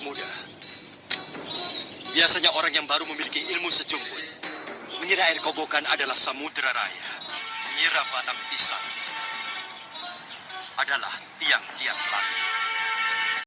anak muda. Biasanya orang yang baru memiliki ilmu sejumput mengira air kobokan adalah samudera raya. Mengira batang pisang adalah tiang-tiang langit.